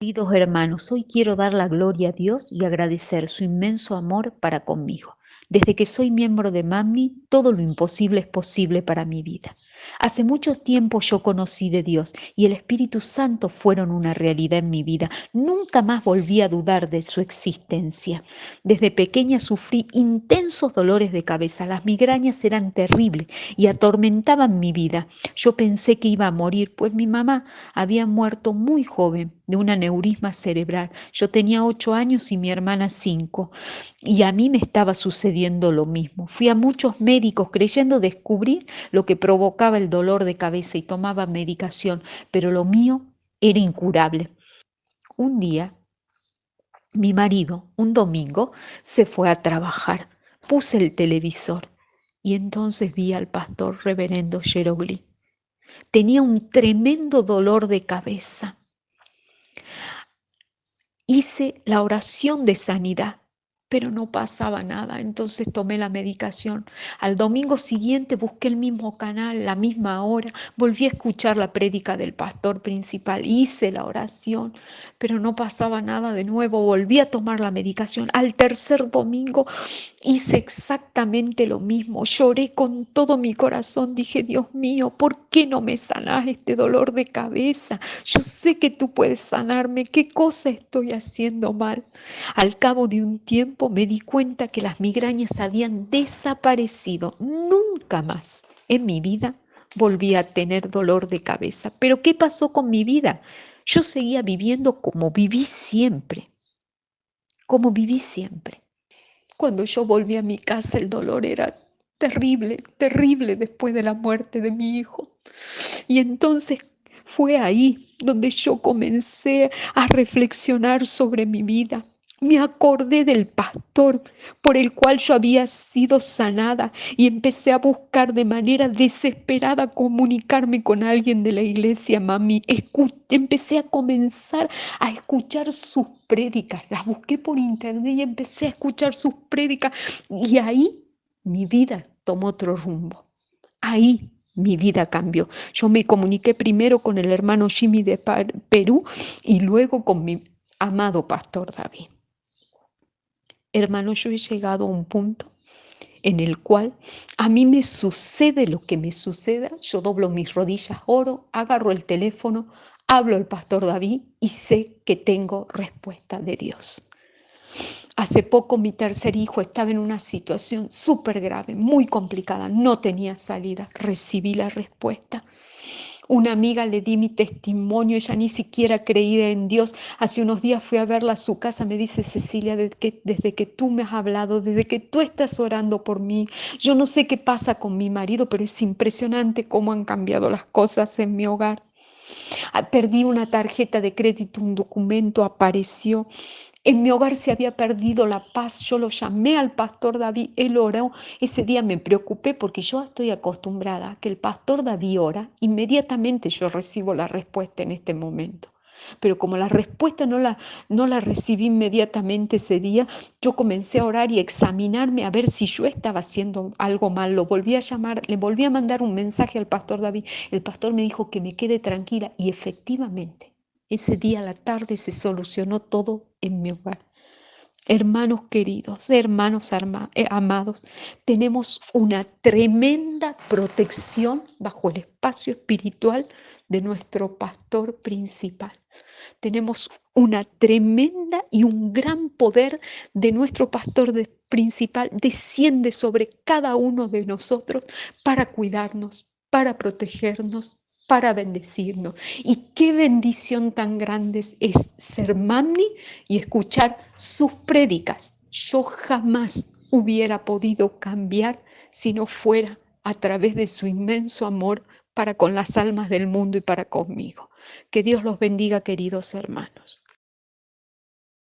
Queridos hermanos, hoy quiero dar la gloria a Dios y agradecer su inmenso amor para conmigo. Desde que soy miembro de MAMI, todo lo imposible es posible para mi vida. Hace mucho tiempo yo conocí de Dios y el Espíritu Santo fueron una realidad en mi vida. Nunca más volví a dudar de su existencia. Desde pequeña sufrí intensos dolores de cabeza. Las migrañas eran terribles y atormentaban mi vida. Yo pensé que iba a morir, pues mi mamá había muerto muy joven de un aneurisma cerebral. Yo tenía ocho años y mi hermana cinco. Y a mí me estaba sucediendo lo mismo. Fui a muchos médicos creyendo descubrir lo que provocaba el dolor de cabeza y tomaba medicación, pero lo mío era incurable. Un día, mi marido, un domingo, se fue a trabajar. Puse el televisor y entonces vi al pastor reverendo Jerogli. Tenía un tremendo dolor de cabeza hice la oración de sanidad, pero no pasaba nada. Entonces tomé la medicación. Al domingo siguiente busqué el mismo canal, la misma hora, volví a escuchar la prédica del pastor principal, hice la oración, pero no pasaba nada de nuevo. Volví a tomar la medicación. Al tercer domingo hice exactamente lo mismo. Lloré con todo mi corazón. Dije, Dios mío, ¿por qué no me sanas este dolor de cabeza? Yo sé que tú puedes sanarme. ¿Qué cosa estoy haciendo mal? Al cabo de un tiempo me di cuenta que las migrañas habían desaparecido. Nunca más en mi vida volví a tener dolor de cabeza. Pero ¿qué pasó con mi vida? Yo seguía viviendo como viví siempre, como viví siempre. Cuando yo volví a mi casa el dolor era terrible, terrible después de la muerte de mi hijo. Y entonces fue ahí donde yo comencé a reflexionar sobre mi vida me acordé del pastor por el cual yo había sido sanada y empecé a buscar de manera desesperada comunicarme con alguien de la iglesia, mami. empecé a comenzar a escuchar sus prédicas. Las busqué por internet y empecé a escuchar sus prédicas. Y ahí mi vida tomó otro rumbo. Ahí mi vida cambió. Yo me comuniqué primero con el hermano Jimmy de Perú y luego con mi amado pastor David. Hermano, yo he llegado a un punto en el cual a mí me sucede lo que me suceda, yo doblo mis rodillas, oro, agarro el teléfono, hablo al pastor David y sé que tengo respuesta de Dios. Hace poco mi tercer hijo estaba en una situación súper grave, muy complicada, no tenía salida, recibí la respuesta. Una amiga le di mi testimonio, ella ni siquiera creía en Dios. Hace unos días fui a verla a su casa, me dice Cecilia, desde que, desde que tú me has hablado, desde que tú estás orando por mí, yo no sé qué pasa con mi marido, pero es impresionante cómo han cambiado las cosas en mi hogar. Ah, perdí una tarjeta de crédito, un documento apareció en mi hogar se había perdido la paz. Yo lo llamé al pastor David, él oró. Ese día me preocupé porque yo estoy acostumbrada a que el pastor David ora, inmediatamente yo recibo la respuesta en este momento. Pero como la respuesta no la, no la recibí inmediatamente ese día, yo comencé a orar y examinarme a ver si yo estaba haciendo algo mal. Lo volví a llamar, le volví a mandar un mensaje al pastor David. El pastor me dijo que me quede tranquila y efectivamente ese día a la tarde se solucionó todo en mi hogar. Hermanos queridos, hermanos eh, amados, tenemos una tremenda protección bajo el espacio espiritual de nuestro pastor principal. Tenemos una tremenda y un gran poder de nuestro pastor principal. Desciende sobre cada uno de nosotros para cuidarnos, para protegernos, para bendecirnos. Y qué bendición tan grande es ser mami y escuchar sus prédicas. Yo jamás hubiera podido cambiar si no fuera a través de su inmenso amor para con las almas del mundo y para conmigo. Que Dios los bendiga, queridos hermanos.